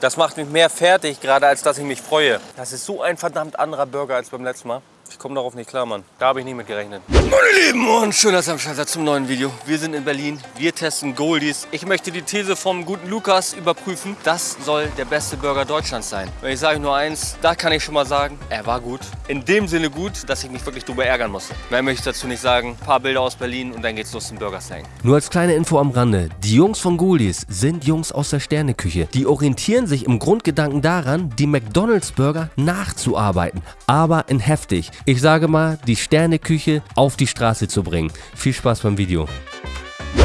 Das macht mich mehr fertig gerade, als dass ich mich freue. Das ist so ein verdammt anderer Burger als beim letzten Mal. Ich komme darauf nicht klar, Mann. Da habe ich nicht mit gerechnet. Meine Lieben und schön, dass ihr am Start seid zum neuen Video. Wir sind in Berlin. Wir testen Goldies. Ich möchte die These vom guten Lukas überprüfen. Das soll der beste Burger Deutschlands sein. Wenn ich sage nur eins, da kann ich schon mal sagen, er war gut. In dem Sinne gut, dass ich mich wirklich drüber ärgern musste. Mehr möchte ich dazu nicht sagen. Ein paar Bilder aus Berlin und dann geht's los zum Burger Slang. Nur als kleine Info am Rande, die Jungs von Goldies sind Jungs aus der Sterneküche. Die orientieren sich im Grundgedanken daran, die McDonalds Burger nachzuarbeiten, aber in heftig. Ich sage mal, die Sterneküche auf die Straße zu bringen. Viel Spaß beim Video.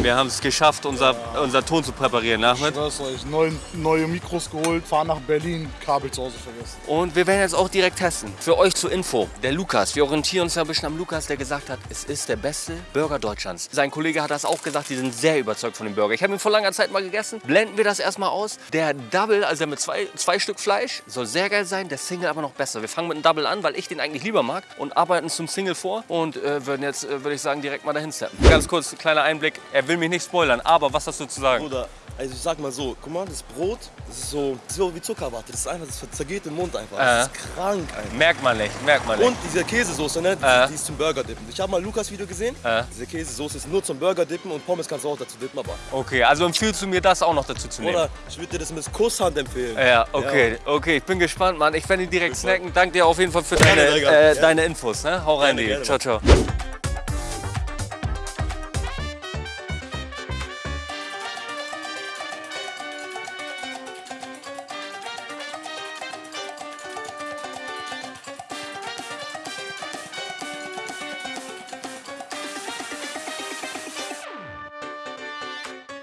Wir haben es geschafft, unser, unser Ton zu präparieren, Nachmed. schwör's euch, neu, neue Mikros geholt, fahr nach Berlin, Kabel zu Hause vergessen. Und wir werden jetzt auch direkt testen. Für euch zur Info, der Lukas. Wir orientieren uns ja ein bisschen am Lukas, der gesagt hat, es ist der beste Burger Deutschlands. Sein Kollege hat das auch gesagt, die sind sehr überzeugt von dem Burger. Ich habe ihn vor langer Zeit mal gegessen. Blenden wir das erstmal aus. Der Double, also der mit zwei, zwei Stück Fleisch, soll sehr geil sein. Der Single aber noch besser. Wir fangen mit einem Double an, weil ich den eigentlich lieber mag und arbeiten zum Single vor und äh, würden jetzt, äh, würde ich sagen, direkt mal dahin steppen. Ganz kurz, kleiner Einblick. Er will mich nicht spoilern, aber was hast du zu sagen? Bruder, also ich sag mal so, guck mal, das Brot, das ist so, das ist so wie Zuckerwatte. Das ist einfach, das zergeht im Mund einfach. Das Äh. ist krank einfach. Merkt man nicht, merkt man nicht. Und diese Käsesoße, ne, die, Äh. die ist zum Burger dippen. Ich habe mal Lukas Video gesehen. Äh. Diese Käsesoße ist nur zum Burger dippen und Pommes kannst du auch dazu dippen, aber. Okay, also empfiehlst du mir das auch noch dazu zu nehmen? Oder ich würde dir das mit Kusshand empfehlen. Ja, okay, okay, ich bin gespannt, Mann. Ich werde ihn direkt snacken. Danke dir auf jeden Fall für deine, Digga. äh, Ja. deine Infos. Ne? Hau rein, Gerne, gerne, Ciao, ciao.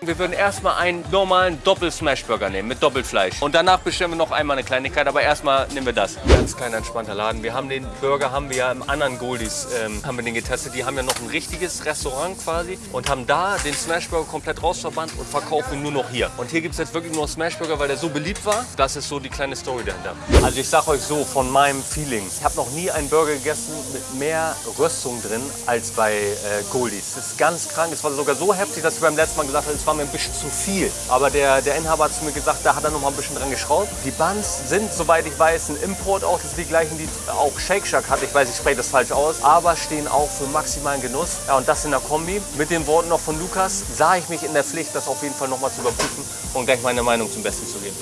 Wir würden erstmal einen normalen Doppel-Smash-Burger nehmen mit Doppelfleisch. Und danach bestellen wir noch einmal eine Kleinigkeit, aber erstmal nehmen wir das. Ganz kleiner, entspannter Laden. Wir haben den Burger, haben wir ja im anderen Goldies, ähm, haben wir den getestet. Die haben ja noch ein richtiges Restaurant quasi und haben da den Smash-Burger komplett rausverbannt und verkaufen ihn nur noch hier. Und hier gibt es jetzt wirklich nur Smash-Burger, weil der so beliebt war. Das ist so die kleine Story dahinter. Also ich sag euch so, von meinem Feeling. Ich habe noch nie einen Burger gegessen mit mehr Röstung drin als bei äh, Goldies. Das ist ganz krank. Es war sogar so heftig, dass ich beim letzten Mal gesagt habe, es war mir ein bisschen zu viel. Aber der, der Inhaber hat zu mir gesagt, da hat er noch mal ein bisschen dran geschraubt. Die Buns sind, soweit ich weiß, ein Import auch. Das sind die gleichen, die auch Shake Shack hat. Ich weiß, ich spreche das falsch aus. Aber stehen auch für maximalen Genuss. Ja, und das in der Kombi. Mit den Worten noch von Lukas sah ich mich in der Pflicht, das auf jeden Fall noch mal zu überprüfen und gleich meine Meinung zum Besten zu geben.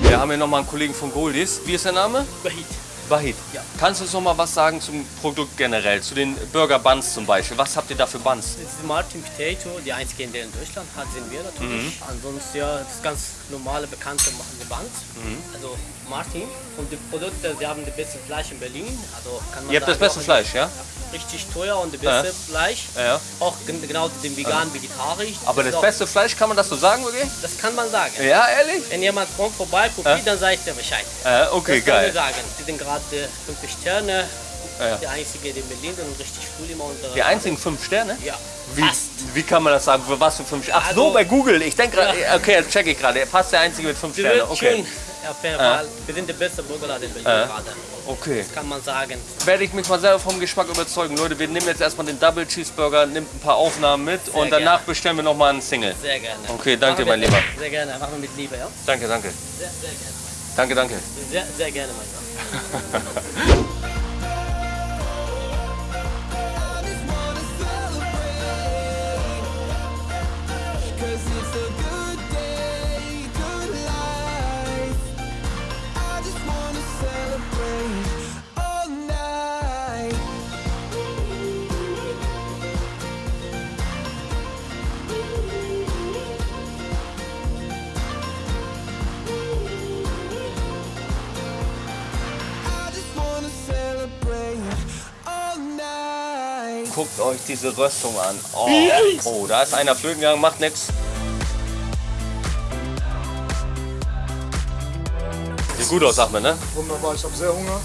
Wir haben hier noch mal einen Kollegen von Goldies. Wie ist der Name? Wahid. Wahid. Ja. Kannst du uns noch mal was sagen zum Produkt generell, zu den Burger Buns zum Beispiel? Was habt ihr da für Buns? Das ist Martin Potato, die einzige, die in Deutschland hat, sind wir natürlich. Mhm. Ansonsten ja, das ganz normale, bekannte machen die Buns. Mhm. Also Martin. Und die Produkte, sie haben das beste Fleisch in Berlin. Also kann man Ihr habt das beste auch Fleisch, ja? Richtig teuer und das beste Fleisch. Ja. Auch gen- genau den vegan, vegetarisch. Aber das auch- beste Fleisch, kann man das so sagen wirklich? Das kann man sagen. Ja, ehrlich? Wenn jemand kommt vorbei, probiert, dann sage ich dir Bescheid. Äh, okay, das kann geil. ich sagen. Die sind gerade fünf Sterne. Ja. Die einzige, die in Berlin sind und richtig cool immer unsere. Die einzigen fünf Sterne? Ja. Wie, wie kann man das sagen? Für was für fünf Sterne? Ach so, Also- bei Google. Ich denke gerade, Ja. okay, jetzt check ich gerade. Fast der einzige mit fünf Sie Sterne. wird Okay. schön. Auf jeden Fall. Wir sind der beste Burgerladen in Berlin gerade. Okay. Kann man sagen. Werde ich mich mal selber vom Geschmack überzeugen. Leute, wir nehmen jetzt erstmal den Double Cheeseburger, nimmt ein paar Aufnahmen mit und danach gerne. bestellen wir nochmal einen Single. Sehr gerne. Okay, danke, mein Lieber. Sehr gerne. Machen wir mit Liebe, ja? Danke, danke. Sehr, sehr gerne. Danke, danke. Sehr, sehr gerne, mein Gott. Guckt euch diese Röstung an. Oh, oh da ist einer flöten gegangen, macht nix. Sieht gut aus, Ahmed, ne? Wunderbar, ich habe sehr Hunger.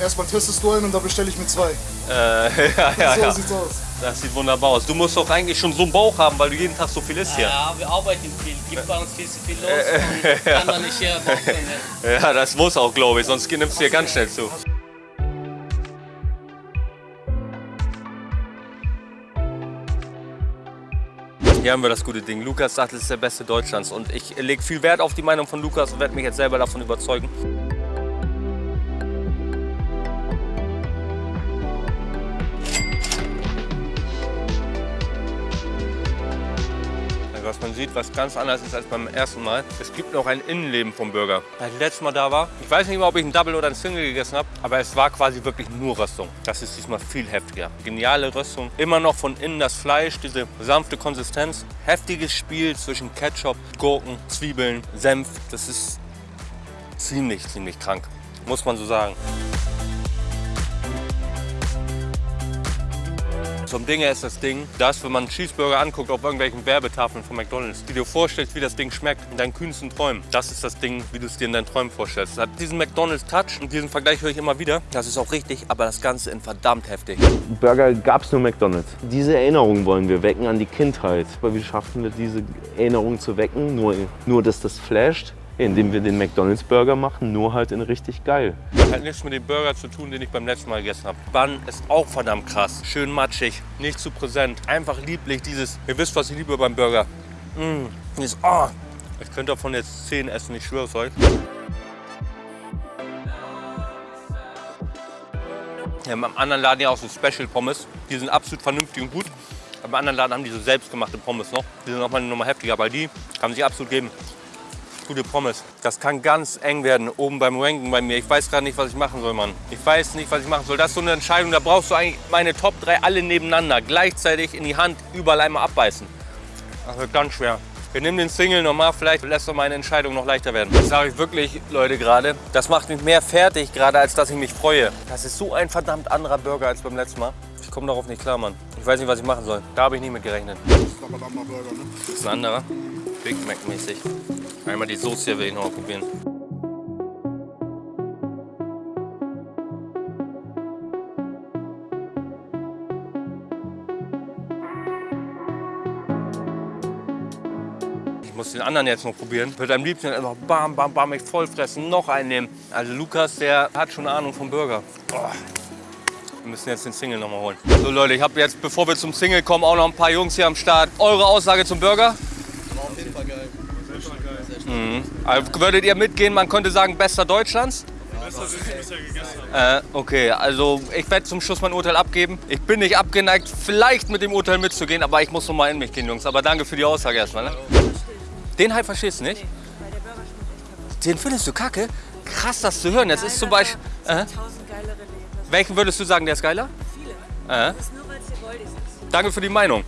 Erstmal testest du einen und dann bestelle ich mir zwei. Äh, ja, ja, so ja. sieht's aus. Das sieht wunderbar aus. Du musst doch eigentlich schon so einen Bauch haben, weil du jeden Tag so viel isst hier. Ja, wir arbeiten viel. Gibt bei uns viel zu viel los. und Kann man nicht hier. Ja, das muss auch, glaube ich, sonst nimmst du hier ganz schnell zu. Hier haben wir das gute Ding. Lukas sagt, es ist der beste Deutschlands. Und ich lege viel Wert auf die Meinung von Lukas und werde mich jetzt selber davon überzeugen. Was man sieht, was ganz anders ist als beim ersten Mal. Es gibt noch ein Innenleben vom Burger. Als ich letztes Mal da war, ich weiß nicht mehr, ob ich ein Double oder ein Single gegessen habe, aber es war quasi wirklich nur Röstung. Das ist diesmal viel heftiger. Geniale Röstung. Immer noch von innen das Fleisch, diese sanfte Konsistenz. Heftiges Spiel zwischen Ketchup, Gurken, Zwiebeln, Senf. Das ist ziemlich, ziemlich krank. Muss man so sagen. Zum Ding her ist das Ding, dass wenn man einen Cheeseburger anguckt auf irgendwelchen Werbetafeln von McDonalds, die dir vorstellst, wie das Ding schmeckt in deinen kühnsten Träumen. Das ist das Ding, wie du es dir in deinen Träumen vorstellst. Es hat diesen McDonalds-Touch und diesen Vergleich höre ich immer wieder. Das ist auch richtig, aber das Ganze in verdammt heftig. Burger gab es nur McDonalds. Diese Erinnerung wollen wir wecken an die Kindheit. Aber wie schaffen wir diese Erinnerung zu wecken? Nur, nur dass das flasht, indem wir den McDonalds Burger machen, nur halt in richtig geil. Hat nichts mit dem Burger zu tun, den ich beim letzten Mal gegessen habe. Bun ist auch verdammt krass. Schön matschig, nicht zu präsent. Einfach lieblich, dieses, ihr wisst, was ich liebe beim Burger. Mmh, dieses, oh. Ich könnte davon jetzt 10 essen, ich schwöre es euch. Ja, beim anderen Laden ja auch so Special Pommes. Die sind absolut vernünftig und gut. Beim anderen Laden haben die so selbstgemachte Pommes noch. Die sind nochmal eine Nummer heftiger, weil die kann man sich absolut geben. Gute Pommes. Das kann ganz eng werden oben beim Ranken bei mir. Ich weiß gerade nicht, was ich machen soll, Mann. Ich weiß nicht, was ich machen soll. Das ist so eine Entscheidung, da brauchst du eigentlich meine Top 3 alle nebeneinander. Gleichzeitig in die Hand, überall einmal abbeißen. Das wird ganz schwer. Wir nehmen den Single nochmal, vielleicht lässt doch meine Entscheidung noch leichter werden. Das sage ich wirklich, Leute, gerade. Das macht mich mehr fertig, gerade als dass ich mich freue. Das ist so ein verdammt anderer Burger als beim letzten Mal. Ich komme darauf nicht klar, Mann. Ich weiß nicht, was ich machen soll. Da habe ich nicht mit gerechnet. Ne? Das ist ein anderer. Big Mac mäßig. Einmal die Soße hier will ich noch mal probieren. Ich muss den anderen jetzt noch probieren. Würde am liebsten einfach bam, bam, bam, mich voll fressen, noch einen nehmen. Also Lukas, der hat schon Ahnung vom Burger. Boah. Wir müssen jetzt den Single noch mal holen. So Leute, ich habe jetzt, bevor wir zum Single kommen, auch noch ein paar Jungs hier am Start. Eure Aussage zum Burger? Auf jeden Fall geil. Also würdet ihr mitgehen, man könnte sagen, bester Deutschlands? Äh, okay, also ich werde zum Schluss mein Urteil abgeben. Ich bin nicht abgeneigt, vielleicht mit dem Urteil mitzugehen, aber ich muss noch mal in mich gehen, Jungs. Aber danke für die Aussage erstmal. Ne? Den halt verstehst du nicht? Den findest du kacke? Krass, das zu hören. Jetzt ist zum Beispiel... Äh, tausend geilere Läden. welchen würdest du sagen, der ist geiler? Viele. Äh, Das ist nur, weil es hier goldig ist. danke für die Meinung.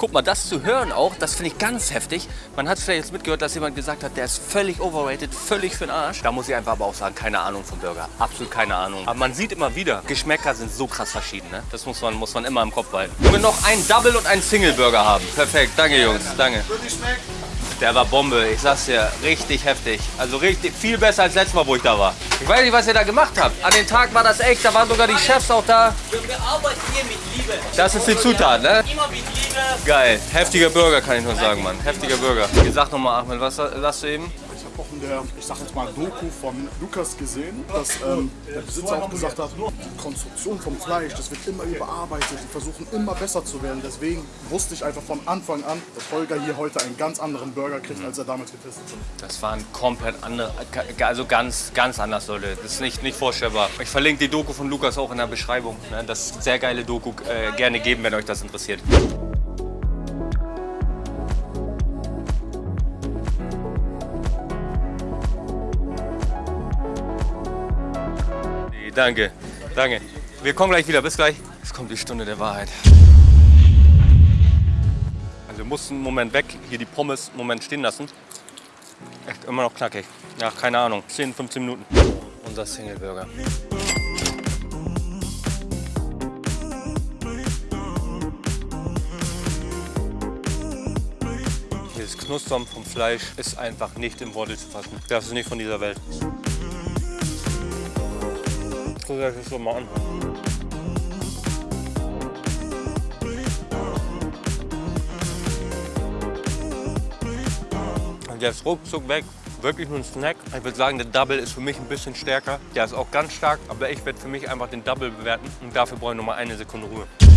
Guck mal, das zu hören auch, das finde ich ganz heftig. Man hat vielleicht jetzt mitgehört, dass jemand gesagt hat, der ist völlig overrated, völlig für den Arsch. Da muss ich einfach aber auch sagen, keine Ahnung vom Burger. Absolut keine Ahnung. Aber man sieht immer wieder, Geschmäcker sind so krass verschieden. Ne? Das muss man, muss man immer im Kopf behalten. Wenn wir noch einen Double und einen Single Burger haben. Perfekt, danke Jungs, danke. Der war Bombe, ich sag's dir, richtig heftig. Also richtig, viel besser als letztes Mal, wo ich da war. Ich weiß nicht, was ihr da gemacht habt. An dem Tag war das echt, da waren sogar die Chefs auch da. Wir, wir arbeiten hier mit Liebe. Das ist die Zutat, ne? Immer mit Liebe. Geil. Heftiger Burger, kann ich nur sagen, Mann. Heftiger Burger. Sag nochmal, Ahmed, was sagst du eben? Ich habe auch in der, ich sag jetzt mal, Doku von Lukas gesehen, dass ähm, der Besitzer auch gesagt hat, die Konstruktion vom Fleisch, das wird immer überarbeitet, die versuchen immer besser zu werden. Deswegen wusste ich einfach von Anfang an, dass Holger hier heute einen ganz anderen Burger kriegt, als er damals getestet hat. Das war ein komplett andere, also ganz, ganz anders, Leute. Das ist nicht, nicht vorstellbar. Ich verlinke die Doku von Lukas auch in der Beschreibung. ne? Das ist eine sehr geile Doku, äh, gerne geben, wenn euch das interessiert. Danke, danke. Wir kommen gleich wieder, bis gleich. Es kommt die Stunde der Wahrheit. Also wir mussten einen Moment weg, hier die Pommes einen Moment stehen lassen. Echt immer noch knackig. Ja, keine Ahnung, 10, 15 Minuten. Unser Single Burger. Dieses Knustern vom Fleisch ist einfach nicht in Worte zu fassen. Das ist nicht von dieser Welt. Guck dir das so mal an. Und der ist ruckzuck weg. Wirklich nur ein Snack. Ich würde sagen, der Double ist für mich ein bisschen stärker. Der ist auch ganz stark, aber ich werde für mich einfach den Double bewerten. Und dafür brauche ich noch mal eine Sekunde Ruhe.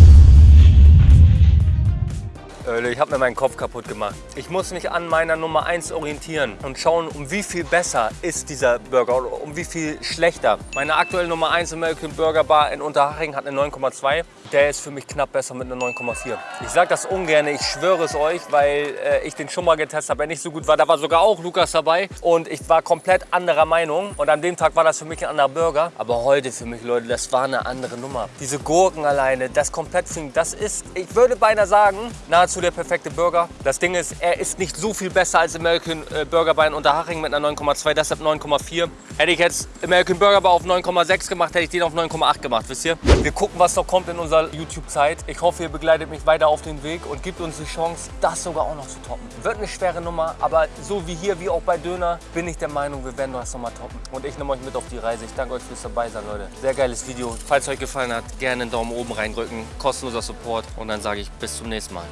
Ich habe mir meinen Kopf kaputt gemacht. Ich muss mich an meiner Nummer 1 orientieren und schauen, um wie viel besser ist dieser Burger oder um wie viel schlechter. Meine aktuelle Nummer 1 American Burger Bar in Unterhaching hat eine 9,2. Der ist für mich knapp besser mit einer 9,4. Ich sage das ungern, ich schwöre es euch, weil äh, ich den schon mal getestet habe, der nicht so gut war. Da war sogar auch Lukas dabei und ich war komplett anderer Meinung. Und an dem Tag war das für mich ein anderer Burger. Aber heute für mich, Leute, das war eine andere Nummer. Diese Gurken alleine, das komplett das ist, ich würde beinahe sagen, nahezu der perfekte Burger. Das Ding ist, er ist nicht so viel besser als American äh, Burger in Unterhaching mit einer 9,2, deshalb 9,4. Hätte ich jetzt American Burger Bar auf 9,6 gemacht, hätte ich den auf 9,8 gemacht, wisst ihr? Wir gucken, was noch kommt in unserer YouTube-Zeit. Ich hoffe, ihr begleitet mich weiter auf den Weg und gibt uns die Chance, das sogar auch noch zu toppen. Wird eine schwere Nummer, aber so wie hier, wie auch bei Döner, bin ich der Meinung, wir werden das nochmal toppen. Und ich nehme euch mit auf die Reise. Ich danke euch fürs dabei sein, Leute. Sehr geiles Video. Falls es euch gefallen hat, gerne einen Daumen oben reindrücken. Kostenloser Support. Und dann sage ich bis zum nächsten Mal.